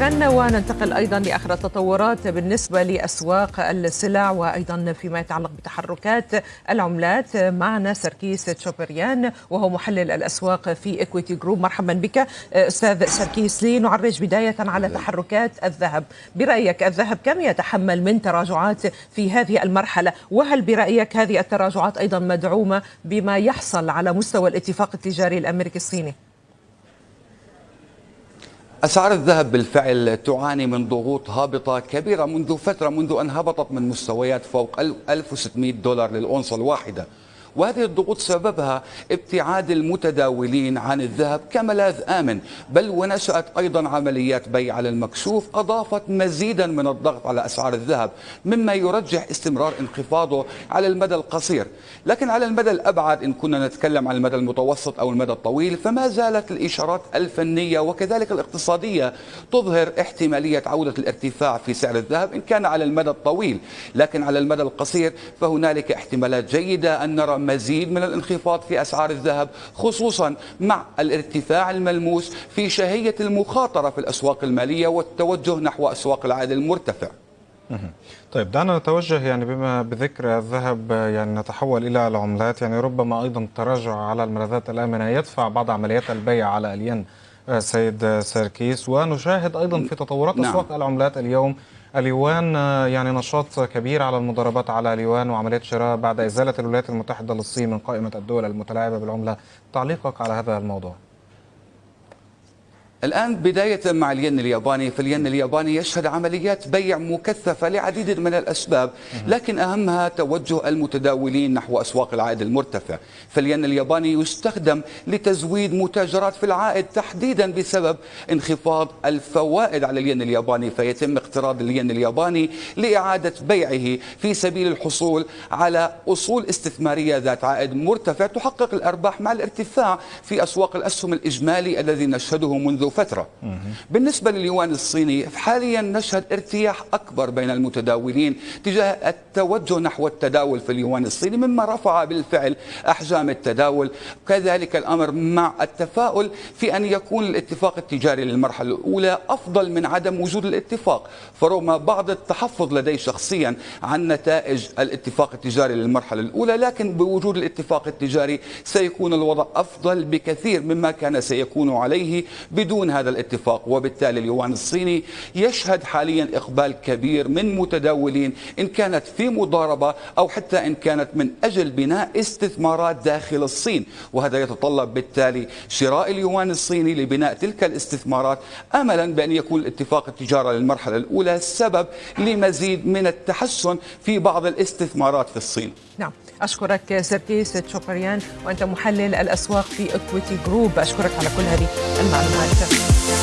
شكرا وننتقل أيضا لآخر التطورات بالنسبة لأسواق السلع وأيضا فيما يتعلق بتحركات العملات معنا سركيس تشوبريان وهو محلل الأسواق في Equity Group مرحبا بك أستاذ سركيس. لنعرج بداية على تحركات الذهب. برأيك الذهب كم يتحمل من تراجعات في هذه المرحلة؟ وهل برأيك هذه التراجعات أيضا مدعومة بما يحصل على مستوى الاتفاق التجاري الأمريكي الصيني؟ أسعار الذهب بالفعل تعاني من ضغوط هابطة كبيرة منذ فترة منذ أن هبطت من مستويات فوق 1600 دولار للأونصة الواحدة. وهذه الضغوط سببها ابتعاد المتداولين عن الذهب كملاذ آمن بل ونشأت أيضا عمليات بيع على المكشوف أضافت مزيدا من الضغط على أسعار الذهب مما يرجح استمرار انخفاضه على المدى القصير. لكن على المدى الأبعد إن كنا نتكلم عن المدى المتوسط أو المدى الطويل فما زالت الإشارات الفنية وكذلك الاقتصادية تظهر احتمالية عودة الارتفاع في سعر الذهب إن كان على المدى الطويل. لكن على المدى القصير فهنالك احتمالات جيدة أن نرى مزيد من الانخفاض في أسعار الذهب خصوصا مع الارتفاع الملموس في شهية المخاطرة في الأسواق المالية والتوجه نحو أسواق العائد المرتفع. طيب دعنا نتوجه يعني بما بذكر الذهب يعني نتحول إلى العملات. يعني ربما أيضا التراجع على الملاذات الآمنة يدفع بعض عمليات البيع على الين سيد سيركيس ونشاهد أيضا في تطورات نعم. أسواق العملات اليوم. اليوان يعني نشاط كبير على المضاربات على اليوان وعمليات شراء بعد إزالة الولايات المتحدة للصين من قائمة الدول المتلاعبة بالعملة. تعليقك على هذا الموضوع. الآن بداية مع الين الياباني فالين الياباني يشهد عمليات بيع مكثفة لعديد من الأسباب لكن أهمها توجه المتداولين نحو أسواق العائد المرتفع. فالين الياباني يستخدم لتزويد متاجرات في العائد تحديدا بسبب انخفاض الفوائد على الين الياباني فيتم اقتراض الين الياباني لإعادة بيعه في سبيل الحصول على أصول استثمارية ذات عائد مرتفع تحقق الأرباح مع الارتفاع في أسواق الأسهم الإجمالي الذي نشهده منذ فترة. بالنسبة لليوان الصيني حاليا نشهد ارتياح أكبر بين المتداولين تجاه التوجه نحو التداول في اليوان الصيني مما رفع بالفعل أحجام التداول. كذلك الأمر مع التفاؤل في أن يكون الاتفاق التجاري للمرحلة الأولى أفضل من عدم وجود الاتفاق. فرغم بعض التحفظ لدي شخصيا عن نتائج الاتفاق التجاري للمرحلة الأولى لكن بوجود الاتفاق التجاري سيكون الوضع أفضل بكثير مما كان سيكون عليه بدون بدون هذا الاتفاق وبالتالي اليوان الصيني يشهد حاليا إقبال كبير من متداولين إن كانت في مضاربة أو حتى إن كانت من أجل بناء استثمارات داخل الصين. وهذا يتطلب بالتالي شراء اليوان الصيني لبناء تلك الاستثمارات أملا بأن يكون الاتفاق التجارة للمرحلة الأولى سبب لمزيد من التحسن في بعض الاستثمارات في الصين. نعم أشكرك سيركيس تشوبريان وأنت محلل الأسواق في Equity Group أشكرك على كل هذه المعلومات. Bye.